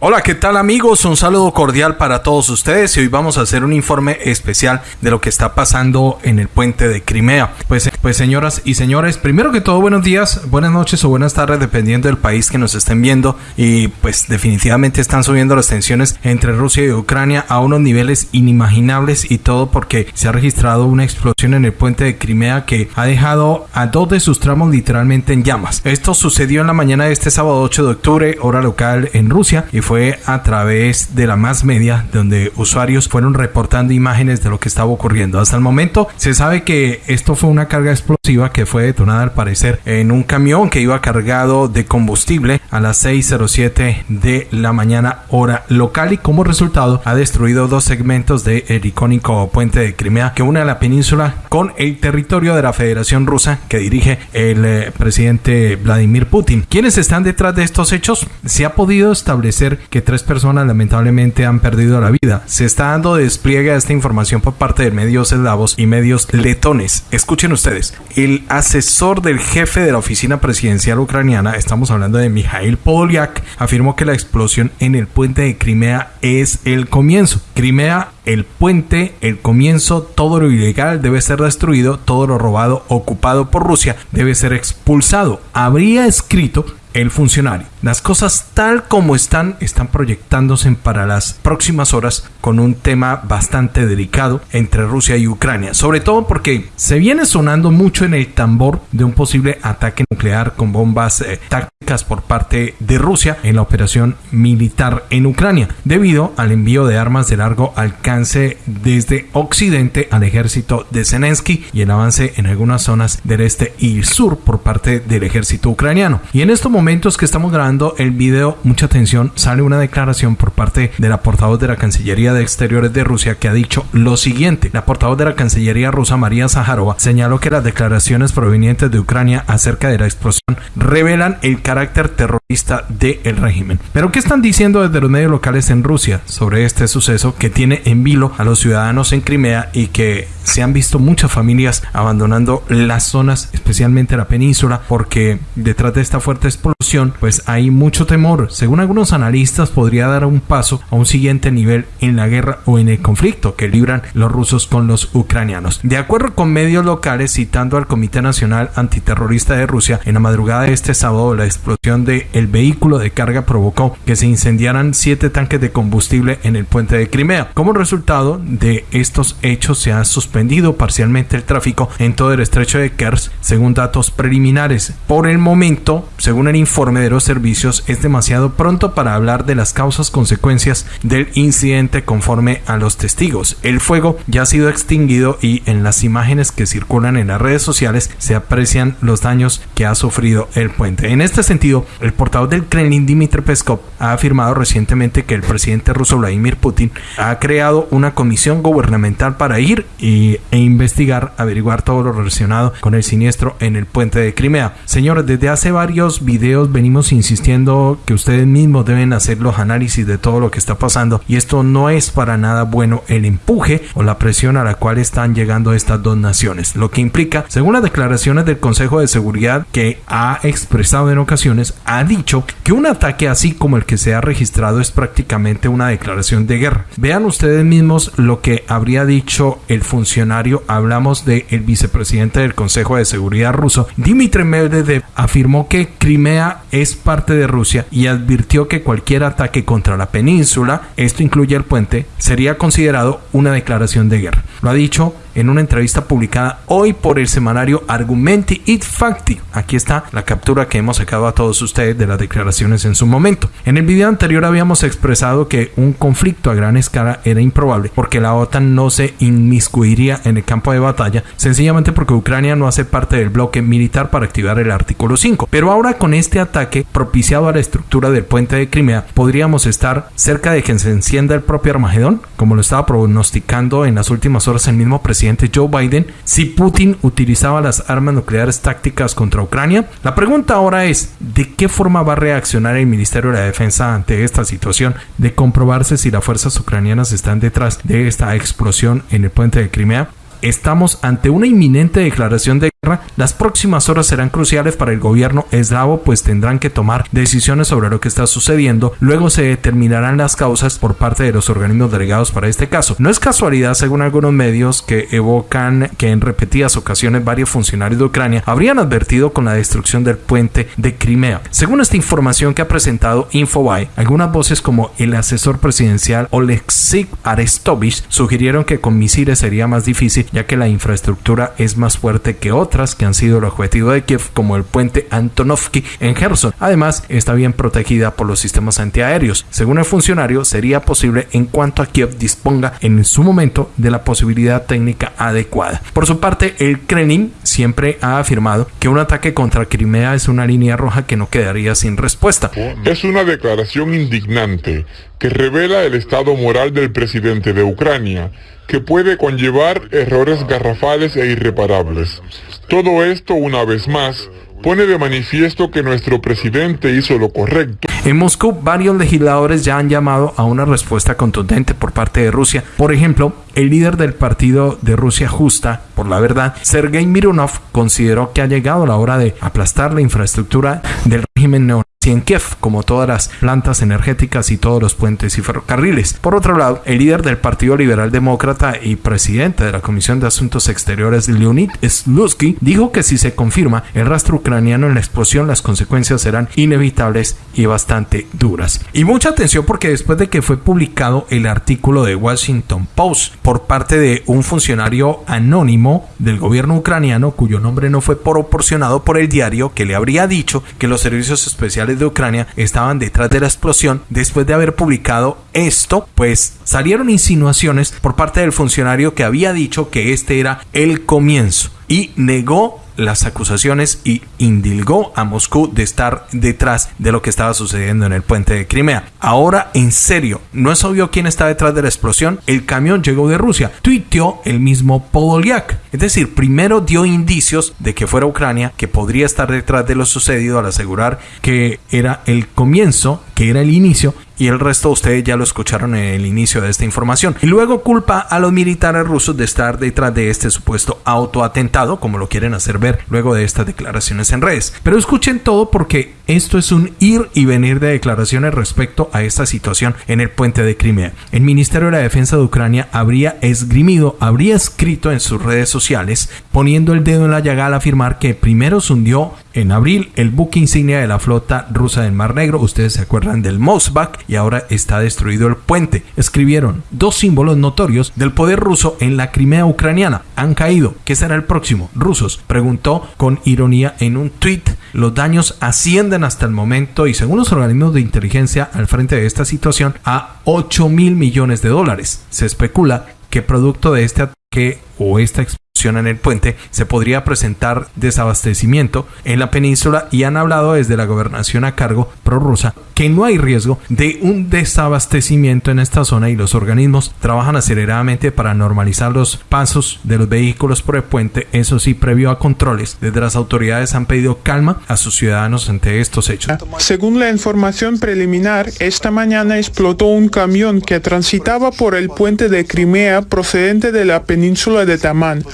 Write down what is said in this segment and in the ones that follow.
Hola, ¿qué tal amigos? Un saludo cordial para todos ustedes y hoy vamos a hacer un informe especial de lo que está pasando en el puente de Crimea. Pues, pues señoras y señores, primero que todo buenos días, buenas noches o buenas tardes dependiendo del país que nos estén viendo y pues definitivamente están subiendo las tensiones entre Rusia y Ucrania a unos niveles inimaginables y todo porque se ha registrado una explosión en el puente de Crimea que ha dejado a dos de sus tramos literalmente en llamas. Esto sucedió en la mañana de este sábado 8 de octubre, hora local en Rusia y fue a través de la más media donde usuarios fueron reportando imágenes de lo que estaba ocurriendo. Hasta el momento se sabe que esto fue una carga explosiva que fue detonada al parecer en un camión que iba cargado de combustible a las 6.07 de la mañana hora local y como resultado ha destruido dos segmentos del el icónico puente de Crimea que une a la península con el territorio de la Federación Rusa que dirige el eh, presidente Vladimir Putin. ¿Quiénes están detrás de estos hechos? Se ha podido establecer que tres personas lamentablemente han perdido la vida. Se está dando despliegue a esta información por parte de medios eslavos y medios letones. Escuchen ustedes, el asesor del jefe de la oficina presidencial ucraniana, estamos hablando de Mikhail Podolyak, afirmó que la explosión en el puente de Crimea es el comienzo. Crimea el puente, el comienzo, todo lo ilegal debe ser destruido, todo lo robado ocupado por Rusia debe ser expulsado. Habría escrito el funcionario. Las cosas tal como están están proyectándose para las próximas horas con un tema bastante delicado entre Rusia y Ucrania, sobre todo porque se viene sonando mucho en el tambor de un posible ataque nuclear con bombas eh, tácticas por parte de Rusia en la operación militar en Ucrania, debido al envío de armas de largo alcance desde Occidente al ejército de Zelensky y el avance en algunas zonas del este y sur por parte del ejército ucraniano. Y en estos momentos que estamos grabando el video, mucha atención, sale una declaración por parte de la portavoz de la Cancillería de Exteriores de Rusia que ha dicho lo siguiente. La portavoz de la Cancillería rusa, María Zaharova, señaló que las declaraciones provenientes de Ucrania acerca de la explosión revelan el carácter terrorista del régimen. Pero ¿qué están diciendo desde los medios locales en Rusia sobre este suceso que tiene en vilo a los ciudadanos en Crimea y que se han visto muchas familias abandonando las zonas, especialmente la península, porque detrás de esta fuerte explosión, pues hay mucho temor. Según algunos analistas, podría dar un paso a un siguiente nivel en la guerra o en el conflicto que libran los rusos con los ucranianos. De acuerdo con medios locales, citando al Comité Nacional Antiterrorista de Rusia, en la madrugada de este sábado, la explosión del el vehículo de carga provocó que se incendiaran siete tanques de combustible en el puente de Crimea. Como resultado de estos hechos, se ha suspendido parcialmente el tráfico en todo el estrecho de Kers, según datos preliminares. Por el momento, según el informe de los servicios, es demasiado pronto para hablar de las causas consecuencias del incidente conforme a los testigos. El fuego ya ha sido extinguido y en las imágenes que circulan en las redes sociales se aprecian los daños que ha sufrido el puente. En este sentido, el portavoz del Kremlin, Dmitry Peskov, ha afirmado recientemente que el presidente ruso Vladimir Putin ha creado una comisión gubernamental para ir y e investigar, averiguar todo lo relacionado con el siniestro en el puente de Crimea. Señores, desde hace varios videos venimos insistiendo que ustedes mismos deben hacer los análisis de todo lo que está pasando y esto no es para nada bueno el empuje o la presión a la cual están llegando estas dos naciones, lo que implica, según las declaraciones del Consejo de Seguridad que ha expresado en ocasiones, ha dicho que un ataque así como el que se ha registrado es prácticamente una declaración de guerra. Vean ustedes mismos lo que habría dicho el funcionario hablamos del el vicepresidente del Consejo de Seguridad ruso, Dmitry Medvedev, afirmó que Crimea es parte de Rusia y advirtió que cualquier ataque contra la península, esto incluye el puente, sería considerado una declaración de guerra. Lo ha dicho en una entrevista publicada hoy por el semanario Argumenti it Facti. Aquí está la captura que hemos sacado a todos ustedes de las declaraciones en su momento. En el video anterior habíamos expresado que un conflicto a gran escala era improbable porque la OTAN no se inmiscuiría en el campo de batalla, sencillamente porque Ucrania no hace parte del bloque militar para activar el artículo 5. Pero ahora con este ataque propiciado a la estructura del puente de Crimea, podríamos estar cerca de que se encienda el propio Armagedón, como lo estaba pronosticando en las últimas horas el mismo presidente Joe Biden si Putin utilizaba las armas nucleares tácticas contra Ucrania. La pregunta ahora es, ¿de qué forma va a reaccionar el Ministerio de la Defensa ante esta situación de comprobarse si las fuerzas ucranianas están detrás de esta explosión en el puente de Crimea? Estamos ante una inminente declaración de las próximas horas serán cruciales para el gobierno eslavo, pues tendrán que tomar decisiones sobre lo que está sucediendo. Luego se determinarán las causas por parte de los organismos delegados para este caso. No es casualidad, según algunos medios que evocan que en repetidas ocasiones varios funcionarios de Ucrania habrían advertido con la destrucción del puente de Crimea. Según esta información que ha presentado Infobae, algunas voces como el asesor presidencial Oleksiy Arestovich sugirieron que con misiles sería más difícil ya que la infraestructura es más fuerte que otras que han sido el objetivo de Kiev como el puente Antonovsky en Gerson. Además, está bien protegida por los sistemas antiaéreos. Según el funcionario, sería posible en cuanto a Kiev disponga en su momento de la posibilidad técnica adecuada. Por su parte, el Kremlin siempre ha afirmado que un ataque contra Crimea es una línea roja que no quedaría sin respuesta. Es una declaración indignante que revela el estado moral del presidente de Ucrania, que puede conllevar errores garrafales e irreparables. Todo esto, una vez más, pone de manifiesto que nuestro presidente hizo lo correcto. En Moscú, varios legisladores ya han llamado a una respuesta contundente por parte de Rusia. Por ejemplo, el líder del partido de Rusia Justa, por la verdad, Sergei Mironov, consideró que ha llegado la hora de aplastar la infraestructura del régimen neonazi en Kiev, como todas las plantas energéticas y todos los puentes y ferrocarriles. Por otro lado, el líder del Partido Liberal Demócrata y presidente de la Comisión de Asuntos Exteriores, Leonid Slutsky, dijo que si se confirma el rastro ucraniano en la explosión, las consecuencias serán inevitables y bastante duras. Y mucha atención porque después de que fue publicado el artículo de Washington Post por parte de un funcionario anónimo del gobierno ucraniano, cuyo nombre no fue proporcionado por el diario, que le habría dicho que los servicios especiales de Ucrania estaban detrás de la explosión. Después de haber publicado esto, pues salieron insinuaciones por parte del funcionario que había dicho que este era el comienzo y negó las acusaciones y indilgó a Moscú de estar detrás de lo que estaba sucediendo en el puente de Crimea. Ahora, en serio, ¿no es obvio quién está detrás de la explosión? El camión llegó de Rusia. Tuiteó el mismo Podolyak. Es decir, primero dio indicios de que fuera Ucrania, que podría estar detrás de lo sucedido al asegurar que era el comienzo, que era el inicio, y el resto ustedes ya lo escucharon en el inicio de esta información. Y luego culpa a los militares rusos de estar detrás de este supuesto autoatentado, como lo quieren hacer ver luego de estas declaraciones en redes. Pero escuchen todo porque esto es un ir y venir de declaraciones respecto a esta situación en el puente de Crimea. El Ministerio de la Defensa de Ucrania habría esgrimido, habría escrito en sus redes sociales, poniendo el dedo en la llaga al afirmar que primero se hundió en abril el buque insignia de la flota rusa del Mar Negro, ustedes se acuerdan del Mosbach, y ahora está destruido el puente. Escribieron dos símbolos notorios del poder ruso en la Crimea ucraniana. Han caído. ¿Qué será el próximo? Rusos, preguntó con ironía en un tweet. Los daños ascienden hasta el momento y según los organismos de inteligencia al frente de esta situación a 8 mil millones de dólares. Se especula que producto de este ataque o esta en el puente, se podría presentar desabastecimiento en la península y han hablado desde la gobernación a cargo prorrusa que no hay riesgo de un desabastecimiento en esta zona y los organismos trabajan aceleradamente para normalizar los pasos de los vehículos por el puente, eso sí, previo a controles. Desde las autoridades han pedido calma a sus ciudadanos ante estos hechos. Según la información preliminar, esta mañana explotó un camión que transitaba por el puente de Crimea procedente de la península de Tamán.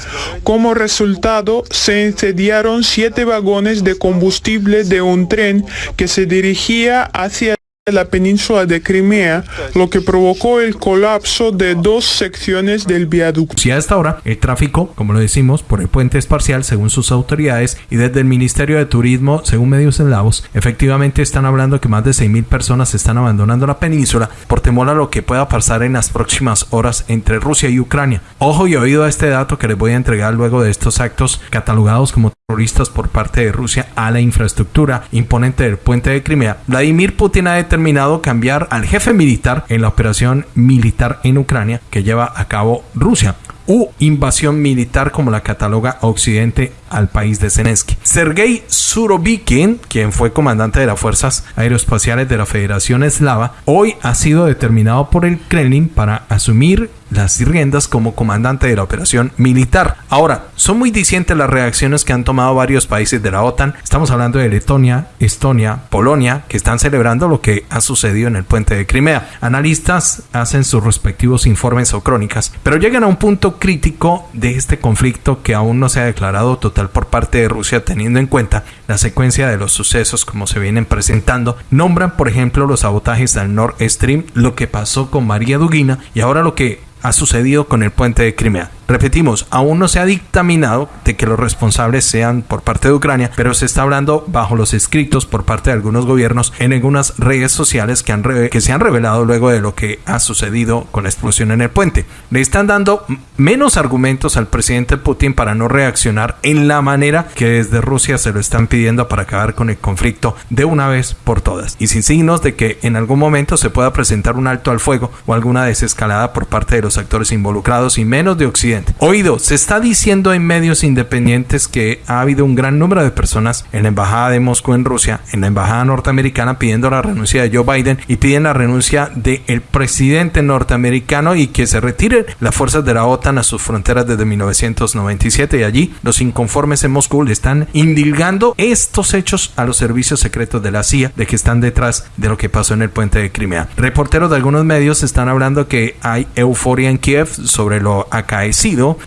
Como resultado, se incendiaron siete vagones de combustible de un tren que se dirigía hacia la península de Crimea, lo que provocó el colapso de dos secciones del viaducto. Si a esta hora el tráfico, como lo decimos, por el puente es parcial según sus autoridades y desde el Ministerio de Turismo, según medios eslavos, efectivamente están hablando que más de 6.000 personas están abandonando la península por temor a lo que pueda pasar en las próximas horas entre Rusia y Ucrania. Ojo y oído a este dato que les voy a entregar luego de estos actos catalogados como terroristas por parte de Rusia a la infraestructura imponente del puente de Crimea. Vladimir Putin ha determinado cambiar al jefe militar en la operación militar en Ucrania que lleva a cabo Rusia u invasión militar como la cataloga Occidente al país de Zelensky. Sergei Surovikin, quien fue comandante de las fuerzas aeroespaciales de la Federación Eslava, hoy ha sido determinado por el Kremlin para asumir las riendas como comandante de la operación militar. Ahora, son muy discientes las reacciones que han tomado varios países de la OTAN. Estamos hablando de Letonia, Estonia, Polonia, que están celebrando lo que ha sucedido en el puente de Crimea. Analistas hacen sus respectivos informes o crónicas, pero llegan a un punto crítico de este conflicto que aún no se ha declarado total por parte de Rusia teniendo en cuenta la secuencia de los sucesos como se vienen presentando. Nombran, por ejemplo, los sabotajes al Nord Stream, lo que pasó con María Dugina y ahora lo que ha sucedido con el puente de Crimea. Repetimos, aún no se ha dictaminado de que los responsables sean por parte de Ucrania, pero se está hablando bajo los escritos por parte de algunos gobiernos en algunas redes sociales que, han que se han revelado luego de lo que ha sucedido con la explosión en el puente. Le están dando menos argumentos al presidente Putin para no reaccionar en la manera que desde Rusia se lo están pidiendo para acabar con el conflicto de una vez por todas y sin signos de que en algún momento se pueda presentar un alto al fuego o alguna desescalada por parte de los actores involucrados y menos de Occidente Oído, se está diciendo en medios independientes que ha habido un gran número de personas en la embajada de Moscú en Rusia, en la embajada norteamericana pidiendo la renuncia de Joe Biden y piden la renuncia del presidente norteamericano y que se retiren las fuerzas de la OTAN a sus fronteras desde 1997 y allí los inconformes en Moscú le están indilgando estos hechos a los servicios secretos de la CIA de que están detrás de lo que pasó en el puente de Crimea. Reporteros de algunos medios están hablando que hay euforia en Kiev sobre lo acaecido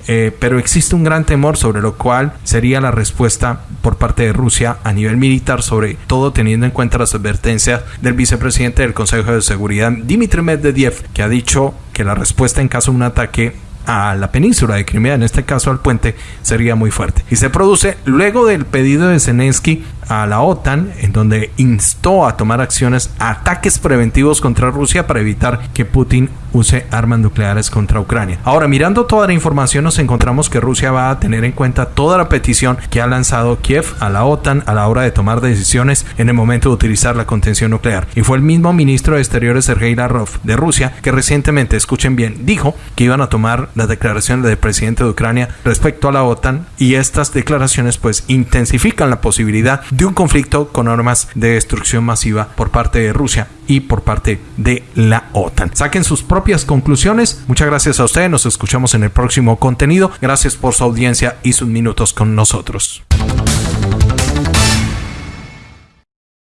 eh, pero existe un gran temor sobre lo cual sería la respuesta por parte de Rusia a nivel militar, sobre todo teniendo en cuenta las advertencias del vicepresidente del Consejo de Seguridad, Dmitry Medvedev, que ha dicho que la respuesta en caso de un ataque a la península de Crimea, en este caso al puente, sería muy fuerte. Y se produce luego del pedido de Zelensky a la OTAN, en donde instó a tomar acciones, ataques preventivos contra Rusia para evitar que Putin use armas nucleares contra Ucrania. Ahora, mirando toda la información, nos encontramos que Rusia va a tener en cuenta toda la petición que ha lanzado Kiev a la OTAN a la hora de tomar decisiones en el momento de utilizar la contención nuclear. Y fue el mismo ministro de Exteriores Sergei Lavrov de Rusia que recientemente, escuchen bien, dijo que iban a tomar las declaraciones del presidente de Ucrania respecto a la OTAN y estas declaraciones pues intensifican la posibilidad de un conflicto con armas de destrucción masiva por parte de Rusia y por parte de la OTAN. Saquen sus propias conclusiones. Muchas gracias a ustedes. Nos escuchamos en el próximo contenido. Gracias por su audiencia y sus minutos con nosotros.